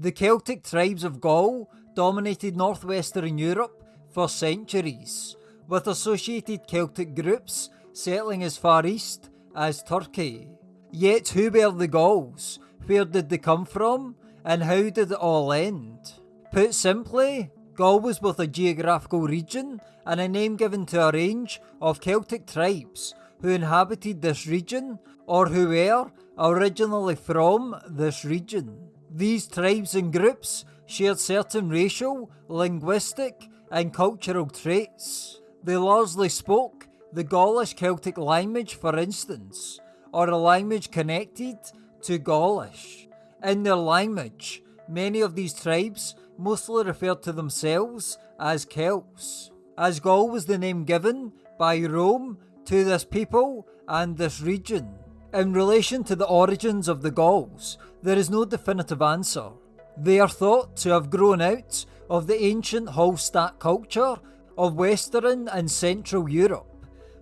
The Celtic tribes of Gaul dominated northwestern Europe for centuries, with associated Celtic groups settling as far east as Turkey. Yet who were the Gauls? Where did they come from? And how did it all end? Put simply, Gaul was both a geographical region and a name given to a range of Celtic tribes who inhabited this region or who were originally from this region. These tribes and groups shared certain racial, linguistic, and cultural traits. They largely spoke the Gaulish Celtic language, for instance, or a language connected to Gaulish. In their language, many of these tribes mostly referred to themselves as Celts, as Gaul was the name given by Rome to this people and this region. In relation to the origins of the Gauls, there is no definitive answer. They are thought to have grown out of the ancient Hallstatt culture of Western and Central Europe,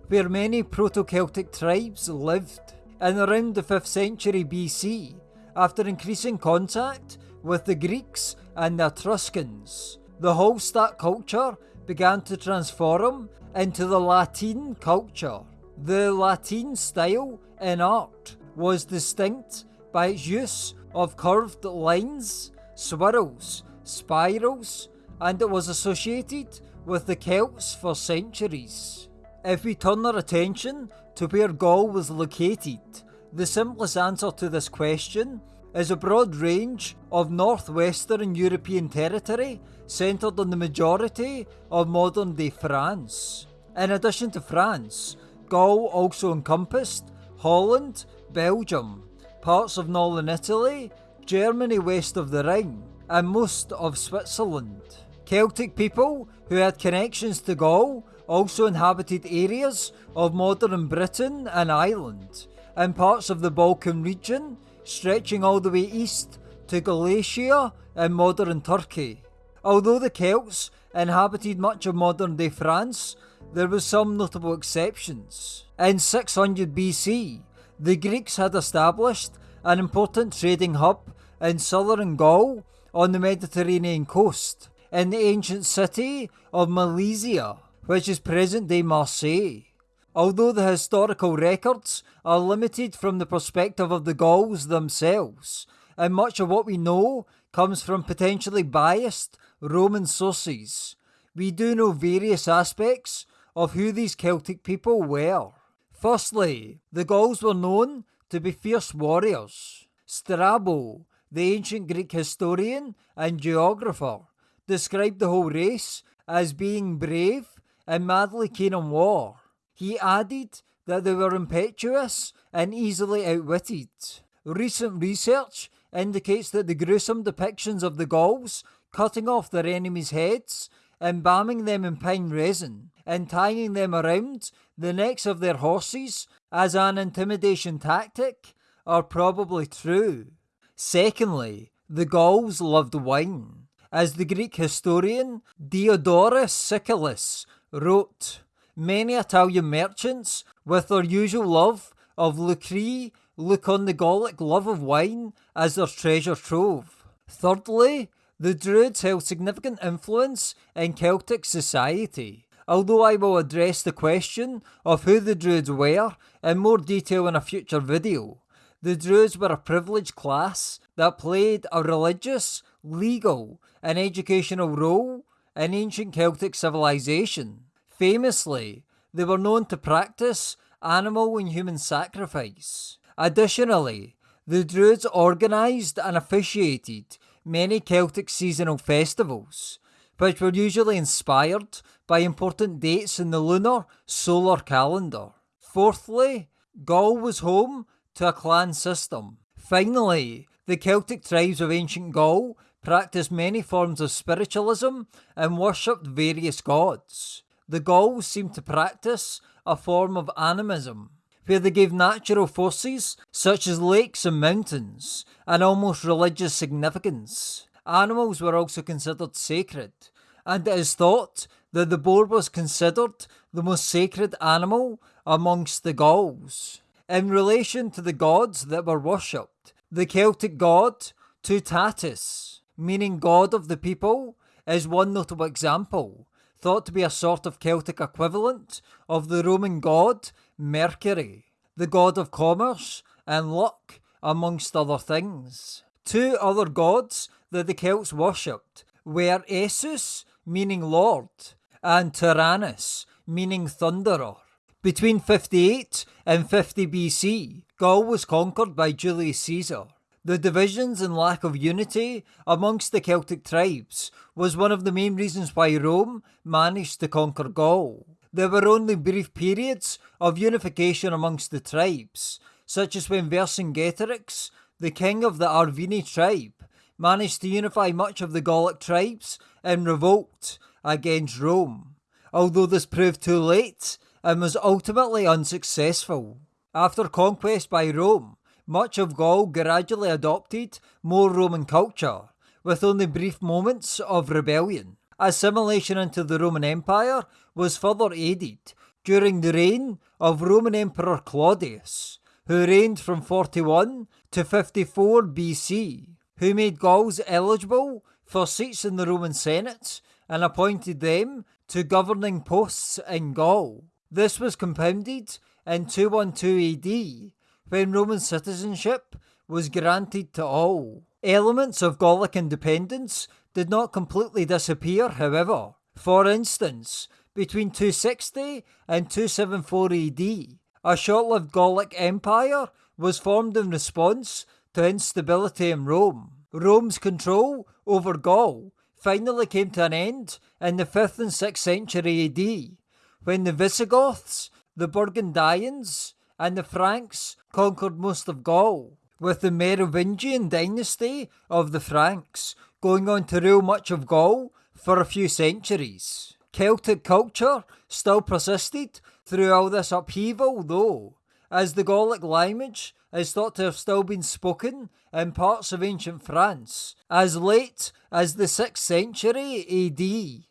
where many Proto-Celtic tribes lived. In around the 5th century BC, after increasing contact with the Greeks and the Etruscans, the Hallstatt culture began to transform into the La Tène culture. The La Tène style in art was distinct by its use of curved lines, swirls, spirals, and it was associated with the Celts for centuries. If we turn our attention to where Gaul was located, the simplest answer to this question is a broad range of northwestern European territory centred on the majority of modern day France. In addition to France, Gaul also encompassed Holland, Belgium, parts of northern Italy, Germany west of the Rhine, and most of Switzerland. Celtic people who had connections to Gaul also inhabited areas of modern Britain and Ireland, and parts of the Balkan region, stretching all the way east to Galatia and modern Turkey. Although the Celts inhabited much of modern day France, there were some notable exceptions. In 600 BC, the Greeks had established an important trading hub in southern Gaul on the Mediterranean coast, in the ancient city of Massalia, which is present day Marseille. Although the historical records are limited from the perspective of the Gauls themselves, and much of what we know comes from potentially biased Roman sources, we do know various aspects of who these Celtic people were. Firstly, the Gauls were known to be fierce warriors. Strabo, the ancient Greek historian and geographer, described the whole race as being brave and madly keen on war. He added that they were impetuous and easily outwitted. Recent research indicates that the gruesome depictions of the Gauls cutting off their enemies' heads, embalming them in pine resin, and tying them around the necks of their horses as an intimidation tactic are probably true. Secondly, the Gauls loved wine. As the Greek historian Diodorus Siculus wrote, many Italian merchants, with their usual love of lucre, look on the Gallic love of wine as their treasure trove. Thirdly, the Druids held significant influence in Celtic society. Although I will address the question of who the Druids were in more detail in a future video, the Druids were a privileged class that played a religious, legal, and educational role in ancient Celtic civilization. Famously, they were known to practice animal and human sacrifice. Additionally, the Druids organised and officiated many Celtic seasonal festivals, which were usually inspired by important dates in the lunar solar calendar. Fourthly, Gaul was home to a clan system. Finally, the Celtic tribes of ancient Gaul practiced many forms of spiritualism and worshipped various gods the Gauls seemed to practice a form of animism, where they gave natural forces, such as lakes and mountains, an almost religious significance. Animals were also considered sacred, and it is thought that the boar was considered the most sacred animal amongst the Gauls. In relation to the gods that were worshipped, the Celtic god Tutatis meaning god of the people, is one notable example, thought to be a sort of Celtic equivalent of the Roman god Mercury, the god of commerce and luck, amongst other things. Two other gods that the Celts worshipped were Esus, meaning Lord, and Taranis, meaning Thunderer. Between 58 and 50 BC, Gaul was conquered by Julius Caesar. The divisions and lack of unity amongst the Celtic tribes was one of the main reasons why Rome managed to conquer Gaul. There were only brief periods of unification amongst the tribes, such as when Vercingetorix, the king of the Arverni tribe, managed to unify much of the Gallic tribes in revolt against Rome, although this proved too late and was ultimately unsuccessful. After conquest by Rome, much of Gaul gradually adopted more Roman culture, with only brief moments of rebellion. Assimilation into the Roman Empire was further aided during the reign of Roman Emperor Claudius, who reigned from 41 to 54 BC, who made Gauls eligible for seats in the Roman Senate and appointed them to governing posts in Gaul. This was compounded in 212 AD when Roman citizenship was granted to all. Elements of Gallic independence did not completely disappear, however. For instance, between 260 and 274 AD, a short lived Gallic empire was formed in response to instability in Rome. Rome's control over Gaul finally came to an end in the 5th and 6th century AD, when the Visigoths, the Burgundians, and the Franks conquered most of Gaul, with the Merovingian dynasty of the Franks going on to rule much of Gaul for a few centuries. Celtic culture still persisted through all this upheaval, though, as the Gallic language is thought to have still been spoken in parts of ancient France as late as the 6th century AD.